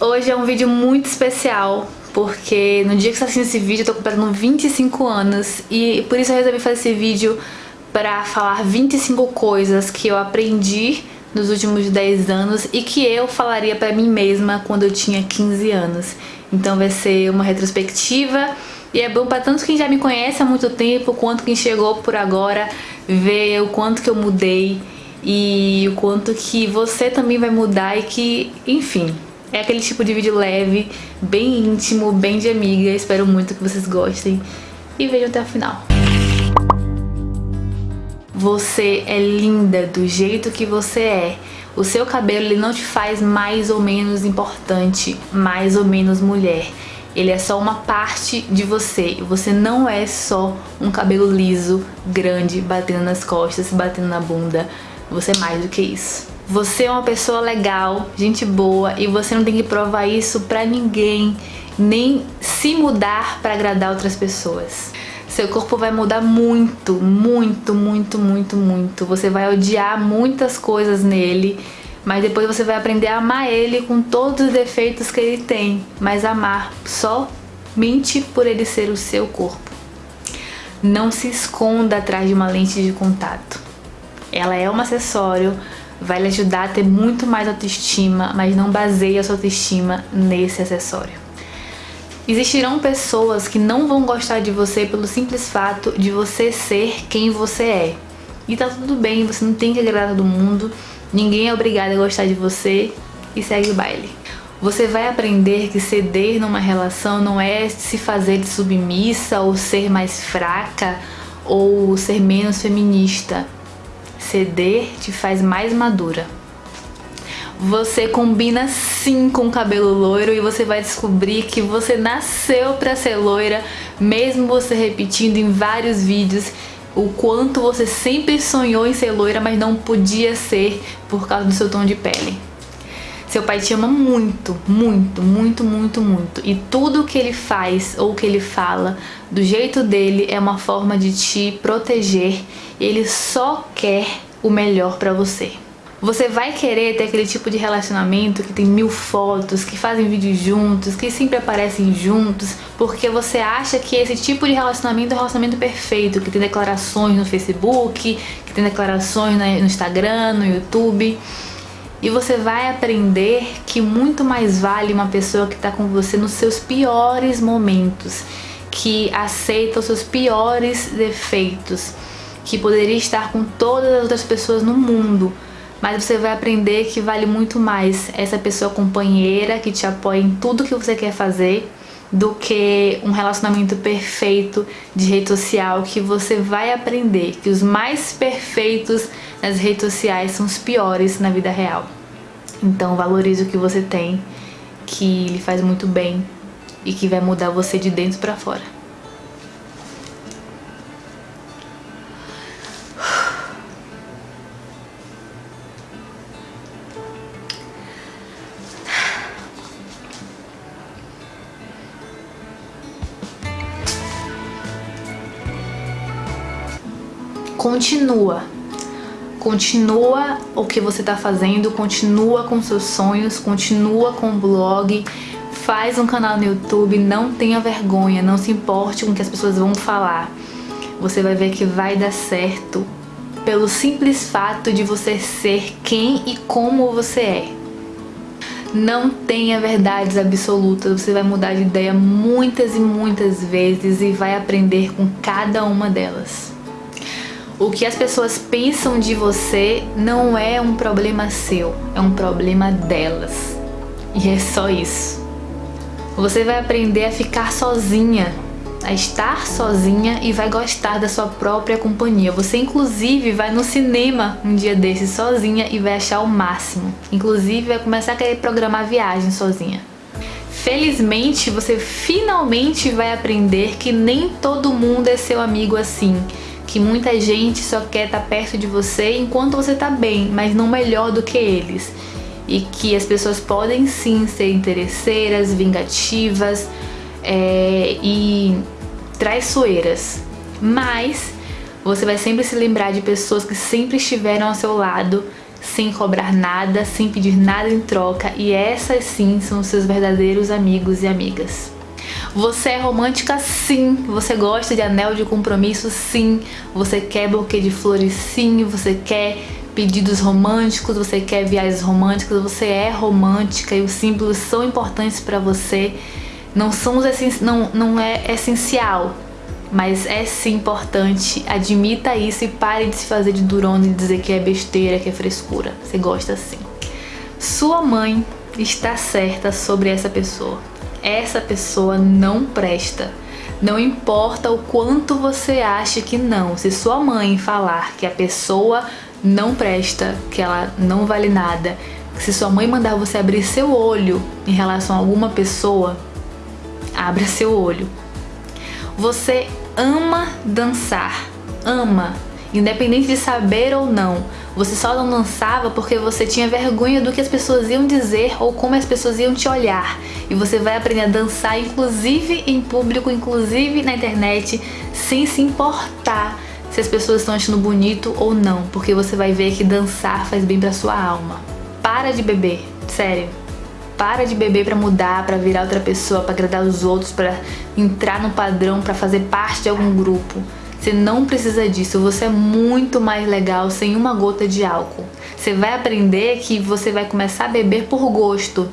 Hoje é um vídeo muito especial, porque no dia que você tá assistindo esse vídeo eu tô completando 25 anos e por isso eu resolvi fazer esse vídeo pra falar 25 coisas que eu aprendi nos últimos 10 anos e que eu falaria pra mim mesma quando eu tinha 15 anos. Então vai ser uma retrospectiva e é bom pra tanto quem já me conhece há muito tempo, quanto quem chegou por agora, ver o quanto que eu mudei e o quanto que você também vai mudar e que, enfim, é aquele tipo de vídeo leve, bem íntimo, bem de amiga. Espero muito que vocês gostem e vejam até o final. Você é linda do jeito que você é. O seu cabelo ele não te faz mais ou menos importante, mais ou menos mulher. Ele é só uma parte de você. Você não é só um cabelo liso, grande, batendo nas costas, batendo na bunda. Você é mais do que isso. Você é uma pessoa legal, gente boa e você não tem que provar isso pra ninguém, nem se mudar pra agradar outras pessoas. Seu corpo vai mudar muito, muito, muito, muito, muito. Você vai odiar muitas coisas nele, mas depois você vai aprender a amar ele com todos os defeitos que ele tem. Mas amar somente por ele ser o seu corpo. Não se esconda atrás de uma lente de contato. Ela é um acessório, vai lhe ajudar a ter muito mais autoestima, mas não baseie a sua autoestima nesse acessório. Existirão pessoas que não vão gostar de você pelo simples fato de você ser quem você é. E tá tudo bem, você não tem que agradar todo mundo, ninguém é obrigado a gostar de você e segue o baile. Você vai aprender que ceder numa relação não é se fazer de submissa ou ser mais fraca ou ser menos feminista. Ceder te faz mais madura. Você combina sim com cabelo loiro e você vai descobrir que você nasceu para ser loira, mesmo você repetindo em vários vídeos o quanto você sempre sonhou em ser loira, mas não podia ser por causa do seu tom de pele. Seu pai te ama muito, muito, muito, muito, muito. E tudo que ele faz ou que ele fala, do jeito dele, é uma forma de te proteger. Ele só quer o melhor pra você. Você vai querer ter aquele tipo de relacionamento que tem mil fotos, que fazem vídeos juntos, que sempre aparecem juntos, porque você acha que esse tipo de relacionamento é o relacionamento perfeito, que tem declarações no Facebook, que tem declarações no Instagram, no YouTube. E você vai aprender que muito mais vale uma pessoa que está com você nos seus piores momentos, que aceita os seus piores defeitos, que poderia estar com todas as outras pessoas no mundo, mas você vai aprender que vale muito mais essa pessoa companheira que te apoia em tudo que você quer fazer do que um relacionamento perfeito de rede social que você vai aprender que os mais perfeitos nas redes sociais são os piores na vida real. Então valorize o que você tem, que lhe faz muito bem e que vai mudar você de dentro para fora. Continua Continua o que você está fazendo, continua com seus sonhos, continua com o blog, faz um canal no YouTube, não tenha vergonha, não se importe com o que as pessoas vão falar. Você vai ver que vai dar certo pelo simples fato de você ser quem e como você é. Não tenha verdades absolutas, você vai mudar de ideia muitas e muitas vezes e vai aprender com cada uma delas. O que as pessoas pensam de você não é um problema seu, é um problema delas. E é só isso. Você vai aprender a ficar sozinha, a estar sozinha e vai gostar da sua própria companhia. Você inclusive vai no cinema um dia desses sozinha e vai achar o máximo. Inclusive vai começar a querer programar viagem sozinha. Felizmente você finalmente vai aprender que nem todo mundo é seu amigo assim que muita gente só quer estar tá perto de você enquanto você está bem, mas não melhor do que eles. E que as pessoas podem sim ser interesseiras, vingativas é, e traiçoeiras. Mas você vai sempre se lembrar de pessoas que sempre estiveram ao seu lado, sem cobrar nada, sem pedir nada em troca e essas sim são seus verdadeiros amigos e amigas. Você é romântica sim, você gosta de anel de compromisso sim, você quer buquê de flores sim, você quer pedidos românticos, você quer viagens românticas, você é romântica e os símbolos são importantes para você. Não, são os não, não é essencial, mas é sim importante. Admita isso e pare de se fazer de durona e dizer que é besteira, que é frescura. Você gosta sim. Sua mãe está certa sobre essa pessoa. Essa pessoa não presta. Não importa o quanto você acha que não. Se sua mãe falar que a pessoa não presta, que ela não vale nada, se sua mãe mandar você abrir seu olho em relação a alguma pessoa, abra seu olho. Você ama dançar, ama, independente de saber ou não. Você só não dançava porque você tinha vergonha do que as pessoas iam dizer ou como as pessoas iam te olhar. E você vai aprender a dançar, inclusive em público, inclusive na internet, sem se importar se as pessoas estão achando bonito ou não, porque você vai ver que dançar faz bem pra sua alma. Para de beber, sério. Para de beber para mudar, para virar outra pessoa, para agradar os outros, para entrar no padrão, para fazer parte de algum grupo. Você não precisa disso, você é muito mais legal sem uma gota de álcool. Você vai aprender que você vai começar a beber por gosto,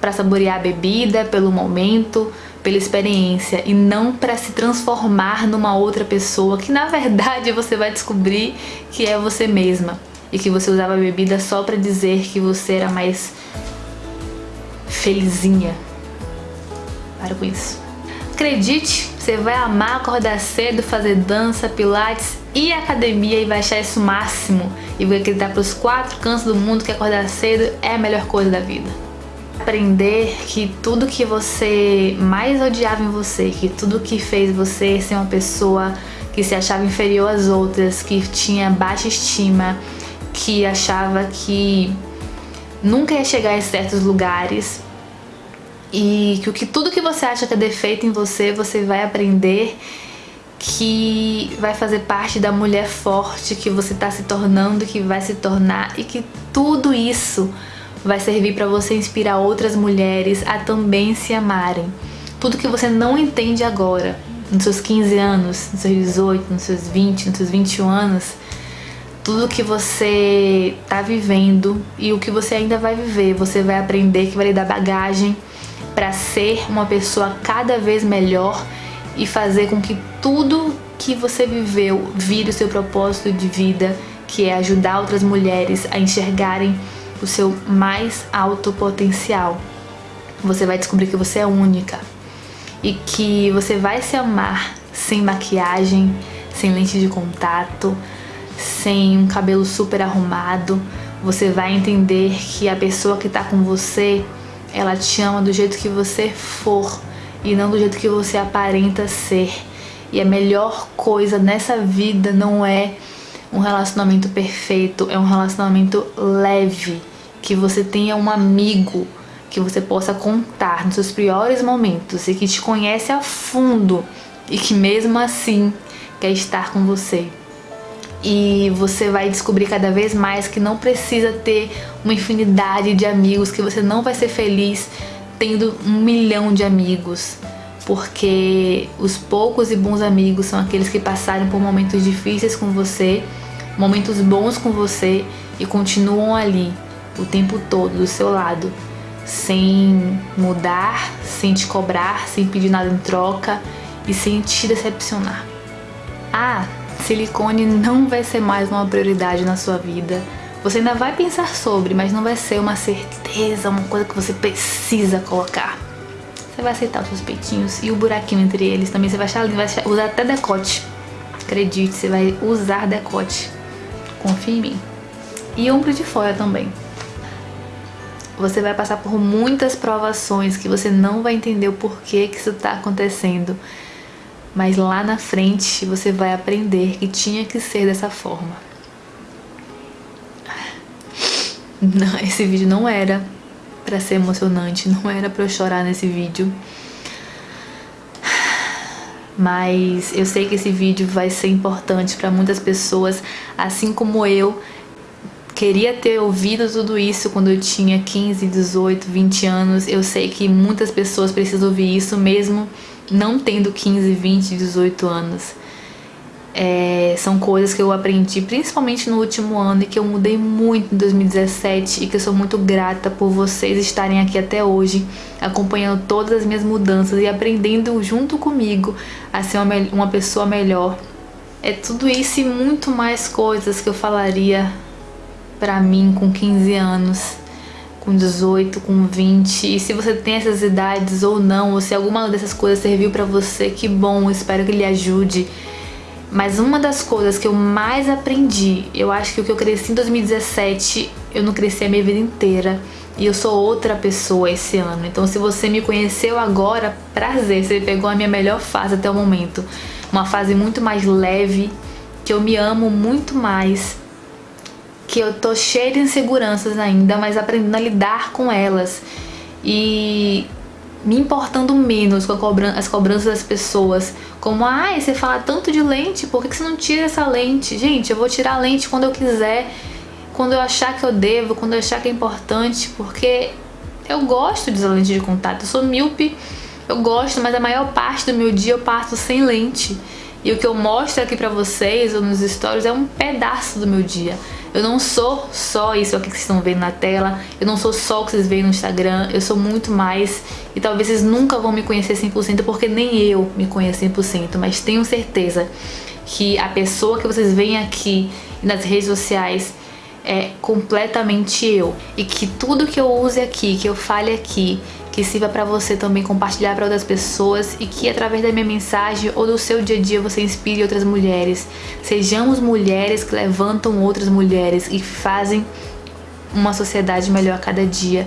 para saborear a bebida, pelo momento, pela experiência e não para se transformar numa outra pessoa que na verdade você vai descobrir que é você mesma e que você usava a bebida só para dizer que você era mais felizinha. Para com isso. Acredite, você vai amar acordar cedo, fazer dança, pilates e academia e vai achar isso máximo. E vai acreditar para os quatro cantos do mundo que acordar cedo é a melhor coisa da vida. Aprender que tudo que você mais odiava em você, que tudo que fez você ser uma pessoa que se achava inferior às outras, que tinha baixa estima, que achava que nunca ia chegar em certos lugares, e que, que tudo que você acha que é defeito em você, você vai aprender que vai fazer parte da mulher forte que você está se tornando, que vai se tornar e que tudo isso vai servir para você inspirar outras mulheres a também se amarem. Tudo que você não entende agora, nos seus 15 anos, nos seus 18, nos seus 20, nos seus 21 anos, tudo que você está vivendo e o que você ainda vai viver, você vai aprender que vai lhe dar bagagem para ser uma pessoa cada vez melhor e fazer com que tudo que você viveu vire o seu propósito de vida, que é ajudar outras mulheres a enxergarem o seu mais alto potencial. Você vai descobrir que você é única e que você vai se amar sem maquiagem, sem lente de contato, sem um cabelo super arrumado. Você vai entender que a pessoa que está com você ela te ama do jeito que você for e não do jeito que você aparenta ser. E a melhor coisa nessa vida não é um relacionamento perfeito, é um relacionamento leve, que você tenha um amigo que você possa contar nos seus piores momentos e que te conhece a fundo e que mesmo assim quer estar com você e você vai descobrir cada vez mais que não precisa ter uma infinidade de amigos, que você não vai ser feliz tendo um milhão de amigos, porque os poucos e bons amigos são aqueles que passaram por momentos difíceis com você, momentos bons com você e continuam ali o tempo todo do seu lado, sem mudar, sem te cobrar, sem pedir nada em troca e sem te decepcionar. Ah, silicone não vai ser mais uma prioridade na sua vida. Você ainda vai pensar sobre, mas não vai ser uma certeza, uma coisa que você precisa colocar. Você vai aceitar os seus peitinhos e o buraquinho entre eles também. Você vai achar lindo, vai usar até decote. Acredite, você vai usar decote. Confia em mim. E ombro de fora também. Você vai passar por muitas provações que você não vai entender o porquê que isso está acontecendo mas lá na frente você vai aprender que tinha que ser dessa forma. Não, esse vídeo não era pra ser emocionante, não era pra eu chorar nesse vídeo. Mas eu sei que esse vídeo vai ser importante pra muitas pessoas, assim como eu queria ter ouvido tudo isso quando eu tinha 15, 18, 20 anos. Eu sei que muitas pessoas precisam ouvir isso mesmo não tendo 15, 20, 18 anos. É, são coisas que eu aprendi principalmente no último ano e que eu mudei muito em 2017 e que eu sou muito grata por vocês estarem aqui até hoje, acompanhando todas as minhas mudanças e aprendendo junto comigo a ser uma, uma pessoa melhor. É tudo isso e muito mais coisas que eu falaria pra mim com 15 anos com 18, com 20. E se você tem essas idades ou não, ou se alguma dessas coisas serviu pra você, que bom, espero que lhe ajude. Mas uma das coisas que eu mais aprendi, eu acho que o que eu cresci em 2017, eu não cresci a minha vida inteira. E eu sou outra pessoa esse ano. Então se você me conheceu agora, prazer, você pegou a minha melhor fase até o momento. Uma fase muito mais leve, que eu me amo muito mais que eu tô cheia de inseguranças ainda, mas aprendendo a lidar com elas e me importando menos com cobran as cobranças das pessoas. Como, ai, ah, você fala tanto de lente, por que você não tira essa lente? Gente, eu vou tirar a lente quando eu quiser, quando eu achar que eu devo, quando eu achar que é importante, porque eu gosto de usar lente de contato. Eu sou míope, eu gosto, mas a maior parte do meu dia eu passo sem lente. E o que eu mostro aqui pra vocês, ou nos stories, é um pedaço do meu dia. Eu não sou só isso aqui que vocês estão vendo na tela, eu não sou só o que vocês veem no Instagram, eu sou muito mais. E talvez vocês nunca vão me conhecer 100% porque nem eu me conheço 100%, mas tenho certeza que a pessoa que vocês veem aqui nas redes sociais é completamente eu. E que tudo que eu use aqui, que eu fale aqui, que sirva para você também compartilhar para outras pessoas e que através da minha mensagem ou do seu dia a dia você inspire outras mulheres. Sejamos mulheres que levantam outras mulheres e fazem uma sociedade melhor a cada dia.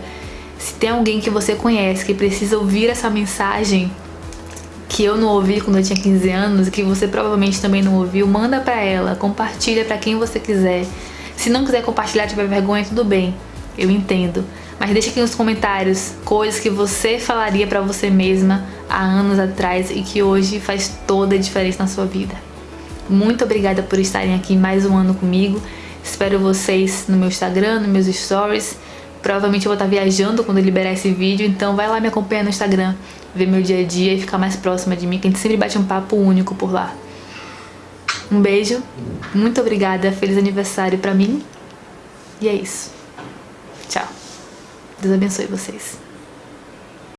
Se tem alguém que você conhece que precisa ouvir essa mensagem que eu não ouvi quando eu tinha 15 anos e que você provavelmente também não ouviu, manda pra ela, compartilha pra quem você quiser. Se não quiser compartilhar, tiver vergonha, tudo bem, eu entendo. Mas deixa aqui nos comentários coisas que você falaria pra você mesma há anos atrás e que hoje faz toda a diferença na sua vida. Muito obrigada por estarem aqui mais um ano comigo. Espero vocês no meu Instagram, nos meus stories. Provavelmente eu vou estar viajando quando liberar esse vídeo, então vai lá me acompanhar no Instagram, ver meu dia a dia e ficar mais próxima de mim, que a gente sempre bate um papo único por lá. Um beijo, muito obrigada, feliz aniversário pra mim e é isso. Deus abençoe vocês.